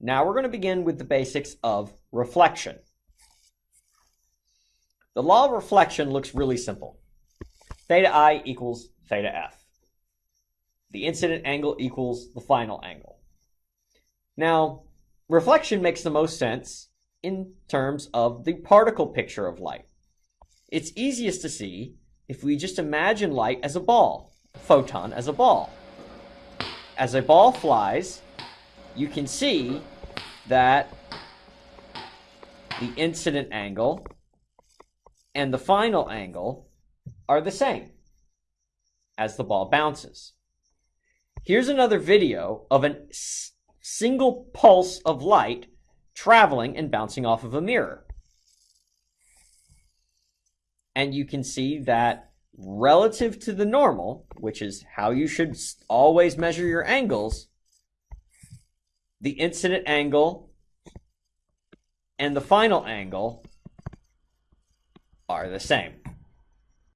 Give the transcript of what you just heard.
Now we're going to begin with the basics of reflection. The law of reflection looks really simple. Theta i equals theta f. The incident angle equals the final angle. Now, reflection makes the most sense in terms of the particle picture of light. It's easiest to see if we just imagine light as a ball, a photon as a ball. As a ball flies, you can see that the incident angle and the final angle are the same as the ball bounces. Here's another video of a single pulse of light traveling and bouncing off of a mirror. And you can see that relative to the normal, which is how you should always measure your angles, the incident angle and the final angle are the same.